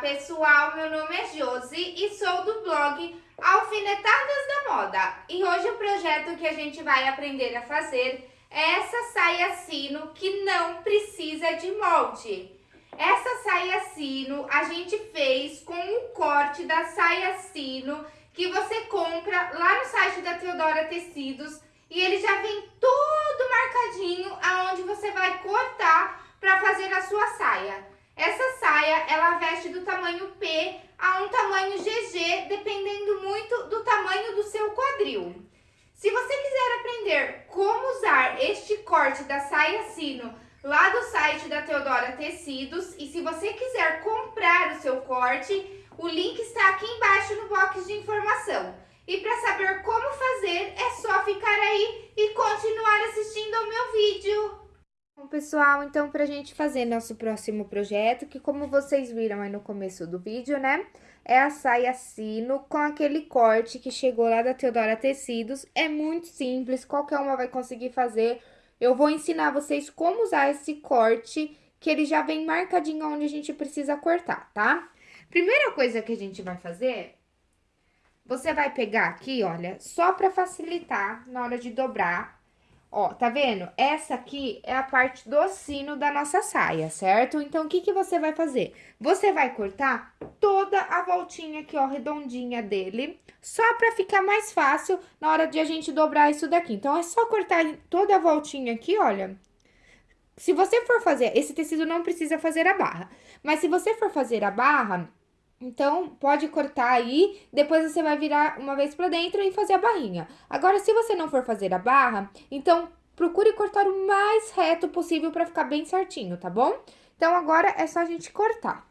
pessoal, meu nome é Josi e sou do blog Alfinetadas da Moda. E hoje o projeto que a gente vai aprender a fazer é essa saia sino que não precisa de molde. Essa saia sino a gente fez com o corte da saia sino que você compra lá no site da Teodora Tecidos e ele já vem todo marcadinho aonde você vai cortar para fazer a sua saia. Essa saia, ela veste do tamanho P a um tamanho GG, dependendo muito do tamanho do seu quadril. Se você quiser aprender como usar este corte da saia sino lá do site da Teodora Tecidos, e se você quiser comprar o seu corte, o link está aqui embaixo no box de informação. E para saber como fazer, é só ficar aí e continuar assistindo ao meu vídeo. Bom, pessoal, então, pra gente fazer nosso próximo projeto, que como vocês viram aí no começo do vídeo, né? É a saia sino com aquele corte que chegou lá da Teodora Tecidos. É muito simples, qualquer uma vai conseguir fazer. Eu vou ensinar vocês como usar esse corte, que ele já vem marcadinho onde a gente precisa cortar, tá? Primeira coisa que a gente vai fazer, você vai pegar aqui, olha, só pra facilitar na hora de dobrar, Ó, tá vendo? Essa aqui é a parte do sino da nossa saia, certo? Então, o que que você vai fazer? Você vai cortar toda a voltinha aqui, ó, redondinha dele, só pra ficar mais fácil na hora de a gente dobrar isso daqui. Então, é só cortar toda a voltinha aqui, olha. Se você for fazer, esse tecido não precisa fazer a barra, mas se você for fazer a barra, então, pode cortar aí, depois você vai virar uma vez pra dentro e fazer a barrinha. Agora, se você não for fazer a barra, então procure cortar o mais reto possível pra ficar bem certinho, tá bom? Então, agora é só a gente cortar.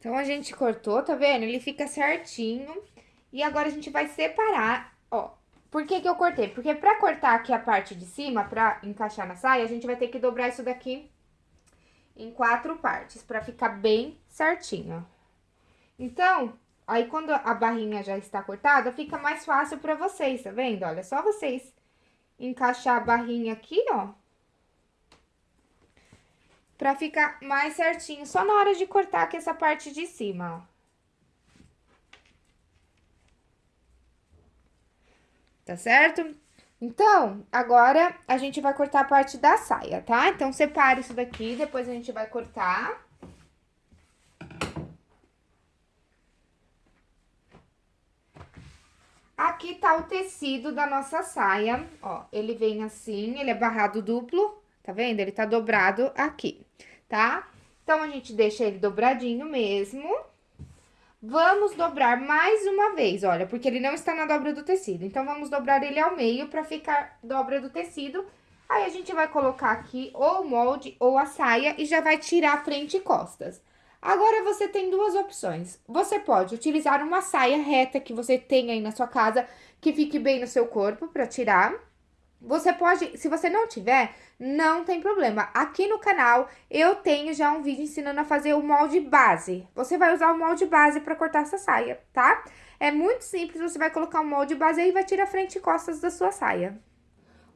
Então, a gente cortou, tá vendo? Ele fica certinho. E agora, a gente vai separar, ó. Por que que eu cortei? Porque pra cortar aqui a parte de cima, pra encaixar na saia, a gente vai ter que dobrar isso daqui em quatro partes, pra ficar bem certinho. Então, aí quando a barrinha já está cortada, fica mais fácil pra vocês, tá vendo? Olha, só vocês encaixar a barrinha aqui, ó pra ficar mais certinho, só na hora de cortar aqui essa parte de cima, ó. Tá certo? Então, agora a gente vai cortar a parte da saia, tá? Então, separe isso daqui, depois a gente vai cortar. Aqui tá o tecido da nossa saia, ó, ele vem assim, ele é barrado duplo, Tá vendo? Ele tá dobrado aqui, tá? Então, a gente deixa ele dobradinho mesmo. Vamos dobrar mais uma vez, olha, porque ele não está na dobra do tecido. Então, vamos dobrar ele ao meio pra ficar dobra do tecido. Aí, a gente vai colocar aqui ou o molde ou a saia e já vai tirar frente e costas. Agora, você tem duas opções. Você pode utilizar uma saia reta que você tem aí na sua casa, que fique bem no seu corpo para tirar. Você pode, se você não tiver, não tem problema. Aqui no canal eu tenho já um vídeo ensinando a fazer o molde base. Você vai usar o molde base para cortar essa saia, tá? É muito simples, você vai colocar o molde base e vai tirar frente e costas da sua saia.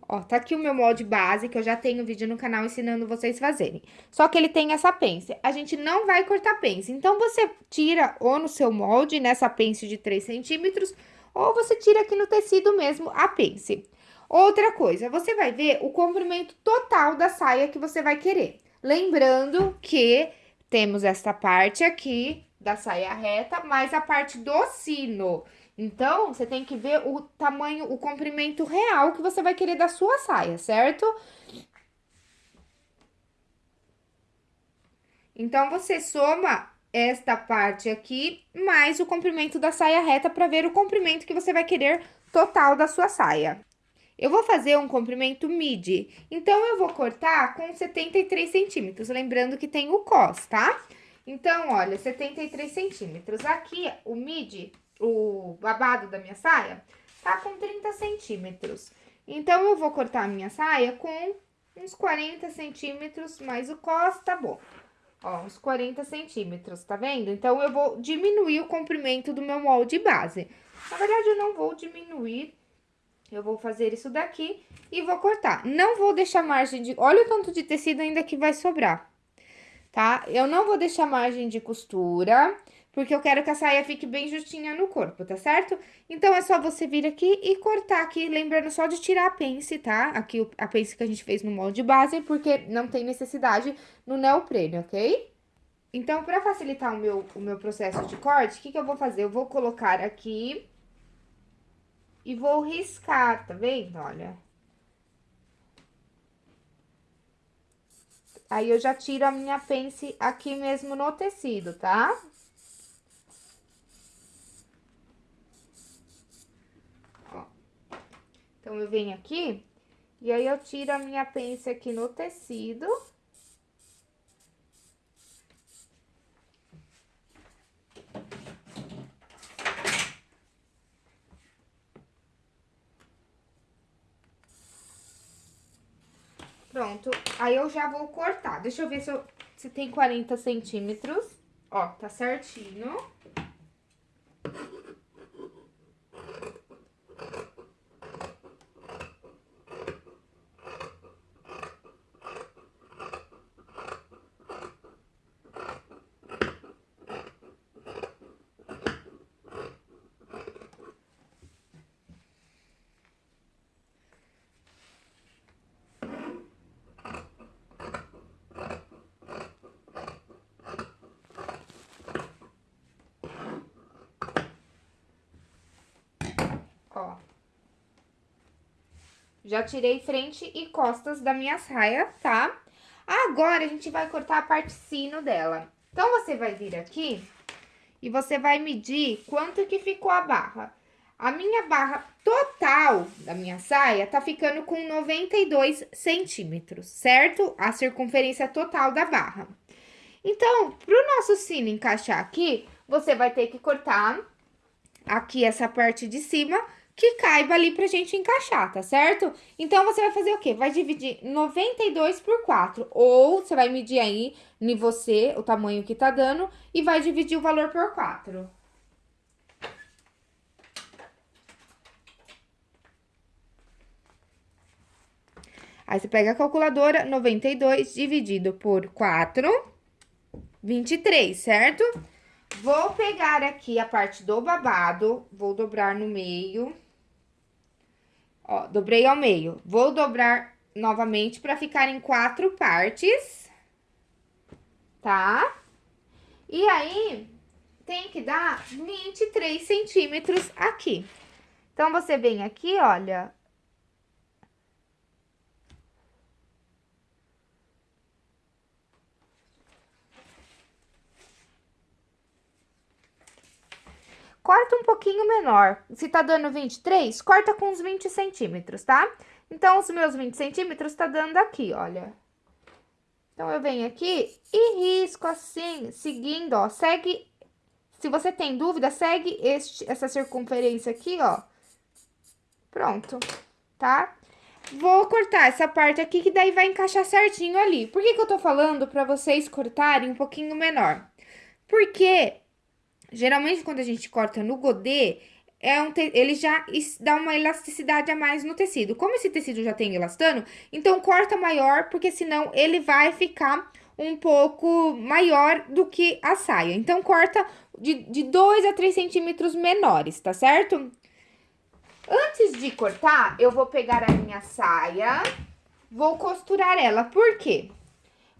Ó, tá aqui o meu molde base, que eu já tenho vídeo no canal ensinando vocês fazerem. Só que ele tem essa pence. A gente não vai cortar pence. Então, você tira ou no seu molde, nessa pence de 3 centímetros, ou você tira aqui no tecido mesmo a pence. Outra coisa, você vai ver o comprimento total da saia que você vai querer. Lembrando que temos esta parte aqui da saia reta, mais a parte do sino. Então, você tem que ver o tamanho, o comprimento real que você vai querer da sua saia, certo? Então, você soma esta parte aqui, mais o comprimento da saia reta para ver o comprimento que você vai querer total da sua saia. Eu vou fazer um comprimento midi, então eu vou cortar com 73 centímetros, lembrando que tem o cos, tá? Então, olha, 73 centímetros. Aqui, o midi o babado da minha saia tá com 30 centímetros. Então, eu vou cortar a minha saia com uns 40 centímetros, mais o cos, tá bom. Ó, uns 40 centímetros, tá vendo? Então, eu vou diminuir o comprimento do meu molde base. Na verdade, eu não vou diminuir, eu vou fazer isso daqui e vou cortar. Não vou deixar margem de... Olha o tanto de tecido ainda que vai sobrar, tá? Eu não vou deixar margem de costura porque eu quero que a saia fique bem justinha no corpo, tá certo? Então, é só você vir aqui e cortar aqui, lembrando só de tirar a pence, tá? Aqui a pence que a gente fez no molde base, porque não tem necessidade no neoprene, ok? Então, pra facilitar o meu, o meu processo de corte, o que que eu vou fazer? Eu vou colocar aqui e vou riscar, tá vendo? Olha. Aí, eu já tiro a minha pence aqui mesmo no tecido, tá? Então, eu venho aqui e aí eu tiro a minha pence aqui no tecido. Pronto, aí eu já vou cortar. Deixa eu ver se, eu, se tem 40 centímetros. Ó, tá certinho. Ó. Já tirei frente e costas da minha saia, tá? Agora, a gente vai cortar a parte sino dela. Então, você vai vir aqui e você vai medir quanto que ficou a barra. A minha barra total da minha saia tá ficando com 92 centímetros, certo? A circunferência total da barra. Então, pro nosso sino encaixar aqui, você vai ter que cortar aqui essa parte de cima que caiba ali pra gente encaixar, tá certo? Então, você vai fazer o quê? Vai dividir 92 por 4, ou você vai medir aí em você o tamanho que tá dando e vai dividir o valor por 4. Aí, você pega a calculadora, 92 dividido por 4, 23, certo? Vou pegar aqui a parte do babado, vou dobrar no meio. Ó, dobrei ao meio. Vou dobrar novamente para ficar em quatro partes. Tá? E aí, tem que dar 23 centímetros aqui. Então, você vem aqui, olha, corta um pouquinho menor. Se tá dando 23, corta com uns 20 centímetros, tá? Então, os meus 20 centímetros tá dando aqui, olha. Então, eu venho aqui e risco assim, seguindo, ó, segue... Se você tem dúvida, segue este, essa circunferência aqui, ó. Pronto, tá? Vou cortar essa parte aqui, que daí vai encaixar certinho ali. Por que que eu tô falando pra vocês cortarem um pouquinho menor? Porque, geralmente, quando a gente corta no godê, é um ele já dá uma elasticidade a mais no tecido. Como esse tecido já tem elastano, então corta maior, porque senão ele vai ficar um pouco maior do que a saia. Então, corta de, de 2 a 3 centímetros menores, tá certo? Antes de cortar, eu vou pegar a minha saia, vou costurar ela. Por quê?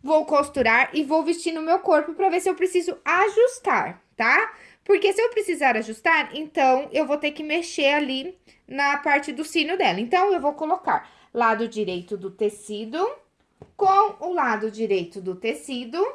Vou costurar e vou vestir no meu corpo pra ver se eu preciso ajustar, tá? Porque se eu precisar ajustar, então eu vou ter que mexer ali na parte do sino dela. Então, eu vou colocar lado direito do tecido com o lado direito do tecido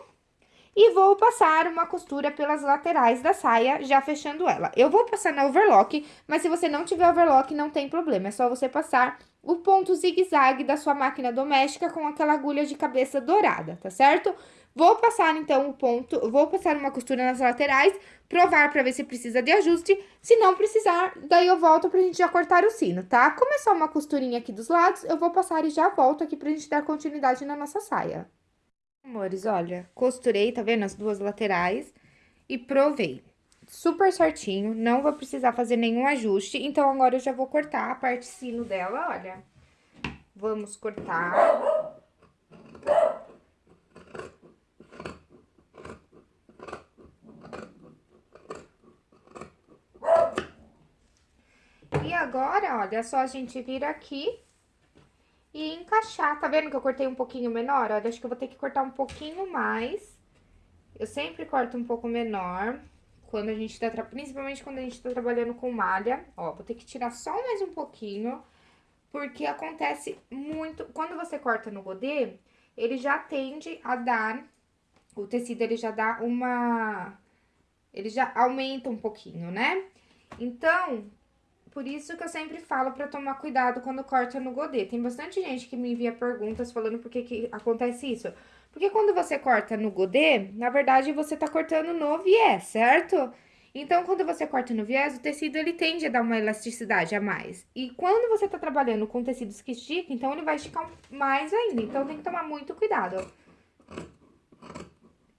e vou passar uma costura pelas laterais da saia, já fechando ela. Eu vou passar na overlock, mas se você não tiver overlock, não tem problema, é só você passar o ponto zigue-zague da sua máquina doméstica com aquela agulha de cabeça dourada, tá certo? Vou passar, então, o ponto, vou passar uma costura nas laterais, provar pra ver se precisa de ajuste. Se não precisar, daí eu volto pra gente já cortar o sino, tá? Começar uma costurinha aqui dos lados, eu vou passar e já volto aqui pra gente dar continuidade na nossa saia. Amores, olha, costurei, tá vendo? As duas laterais e provei. Super certinho, não vou precisar fazer nenhum ajuste. Então, agora eu já vou cortar a parte sino dela, olha. Vamos cortar. E agora, olha, é só a gente vir aqui e encaixar. Tá vendo que eu cortei um pouquinho menor? Olha, acho que eu vou ter que cortar um pouquinho mais. Eu sempre corto um pouco menor, quando a gente tá, principalmente quando a gente tá trabalhando com malha. Ó, vou ter que tirar só mais um pouquinho, porque acontece muito... Quando você corta no godê, ele já tende a dar... O tecido, ele já dá uma... Ele já aumenta um pouquinho, né? Então, por isso que eu sempre falo pra tomar cuidado quando corta no godê. Tem bastante gente que me envia perguntas falando por que, que acontece isso. Porque quando você corta no godê, na verdade, você tá cortando no viés, certo? Então, quando você corta no viés, o tecido, ele tende a dar uma elasticidade a mais. E quando você tá trabalhando com tecidos que esticam, então, ele vai esticar mais ainda. Então, tem que tomar muito cuidado.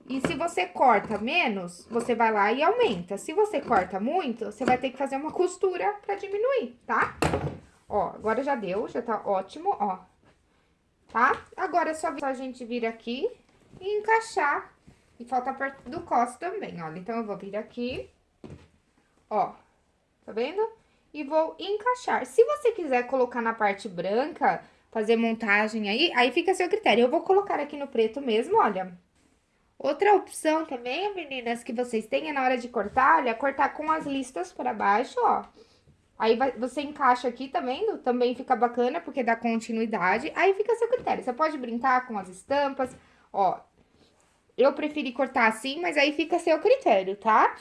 E se você corta menos, você vai lá e aumenta. Se você corta muito, você vai ter que fazer uma costura pra diminuir, tá? Ó, agora já deu, já tá ótimo, ó. Tá? Agora é só a gente vir aqui e encaixar. E falta a parte do cos também, olha. Então, eu vou vir aqui, ó, tá vendo? E vou encaixar. Se você quiser colocar na parte branca, fazer montagem aí, aí fica a seu critério. Eu vou colocar aqui no preto mesmo, olha. Outra opção também, meninas, que vocês têm na hora de cortar, olha, cortar com as listas para baixo, ó. Aí vai, você encaixa aqui, tá vendo? Também fica bacana, porque dá continuidade. Aí fica a seu critério. Você pode brincar com as estampas, ó. Eu preferi cortar assim, mas aí fica a seu critério, tá?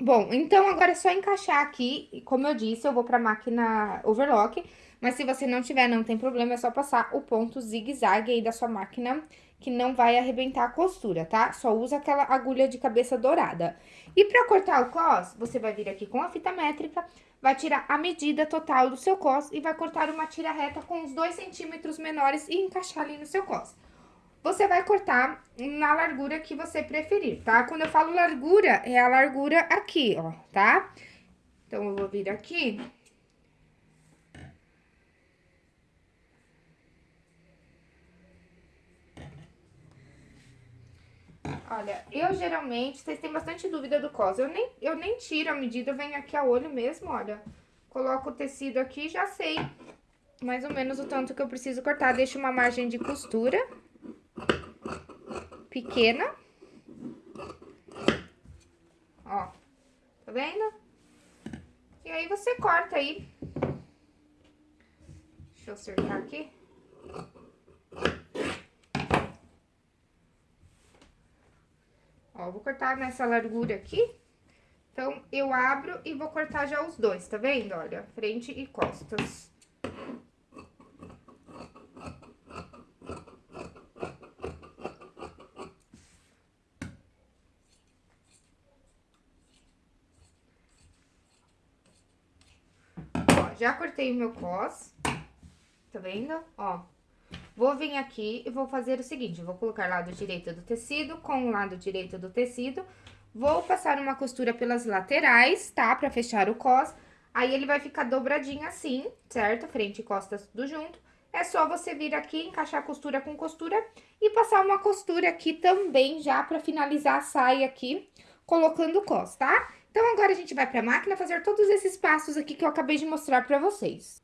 Bom, então agora é só encaixar aqui. Como eu disse, eu vou pra máquina overlock. Mas se você não tiver, não tem problema, é só passar o ponto zigue-zague aí da sua máquina que não vai arrebentar a costura, tá? Só usa aquela agulha de cabeça dourada. E pra cortar o cos, você vai vir aqui com a fita métrica, vai tirar a medida total do seu cos e vai cortar uma tira reta com uns 2 centímetros menores e encaixar ali no seu cos. Você vai cortar na largura que você preferir, tá? Quando eu falo largura, é a largura aqui, ó, tá? Então, eu vou vir aqui Olha, eu geralmente, vocês têm bastante dúvida do cos, eu nem, eu nem tiro a medida, eu venho aqui a olho mesmo, olha. Coloco o tecido aqui já sei mais ou menos o tanto que eu preciso cortar. Deixo uma margem de costura pequena. Ó, tá vendo? E aí, você corta aí. Deixa eu acertar aqui. cortar nessa largura aqui. Então, eu abro e vou cortar já os dois, tá vendo? Olha, frente e costas. Ó, já cortei o meu cos, tá vendo? Ó, Vou vir aqui e vou fazer o seguinte, vou colocar lado direito do tecido com o lado direito do tecido. Vou passar uma costura pelas laterais, tá? Pra fechar o cos. Aí, ele vai ficar dobradinho assim, certo? Frente e costas tudo junto. É só você vir aqui, encaixar costura com costura e passar uma costura aqui também já pra finalizar a saia aqui, colocando o cos, tá? Então, agora a gente vai pra máquina fazer todos esses passos aqui que eu acabei de mostrar pra vocês.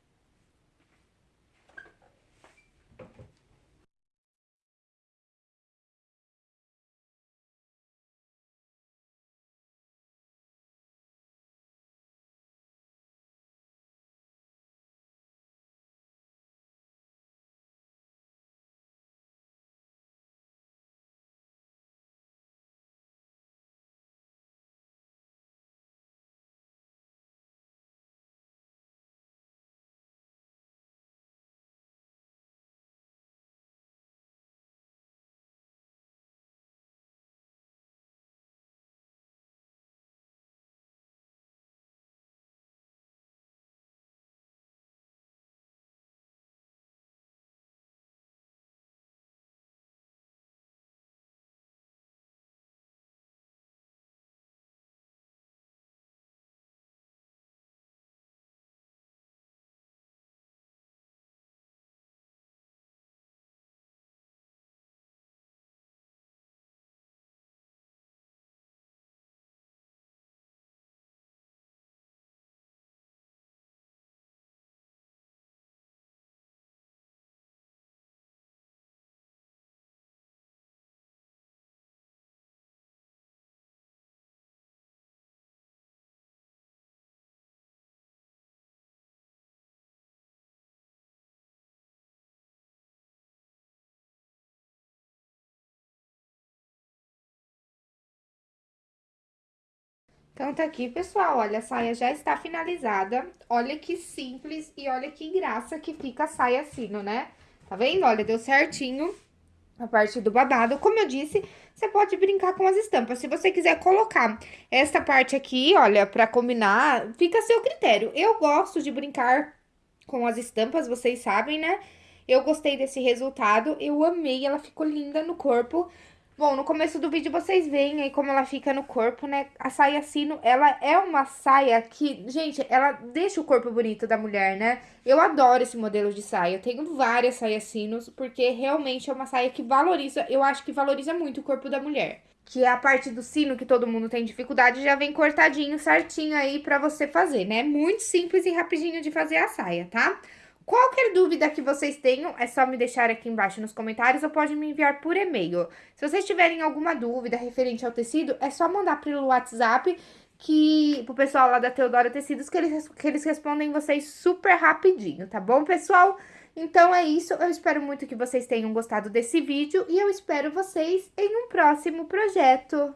Então, tá aqui, pessoal, olha, a saia já está finalizada. Olha que simples e olha que graça que fica a saia sino, né? Tá vendo? Olha, deu certinho a parte do babado. Como eu disse, você pode brincar com as estampas. Se você quiser colocar esta parte aqui, olha, pra combinar, fica a seu critério. Eu gosto de brincar com as estampas, vocês sabem, né? Eu gostei desse resultado, eu amei, ela ficou linda no corpo. Bom, no começo do vídeo vocês veem aí como ela fica no corpo, né? A saia sino, ela é uma saia que, gente, ela deixa o corpo bonito da mulher, né? Eu adoro esse modelo de saia. Eu tenho várias saias sinos, porque realmente é uma saia que valoriza, eu acho que valoriza muito o corpo da mulher. Que é a parte do sino que todo mundo tem dificuldade, já vem cortadinho, certinho aí pra você fazer, né? Muito simples e rapidinho de fazer a saia, tá? Qualquer dúvida que vocês tenham, é só me deixar aqui embaixo nos comentários ou pode me enviar por e-mail. Se vocês tiverem alguma dúvida referente ao tecido, é só mandar pelo WhatsApp que pro pessoal lá da Teodora Tecidos que eles, que eles respondem vocês super rapidinho, tá bom, pessoal? Então é isso, eu espero muito que vocês tenham gostado desse vídeo e eu espero vocês em um próximo projeto.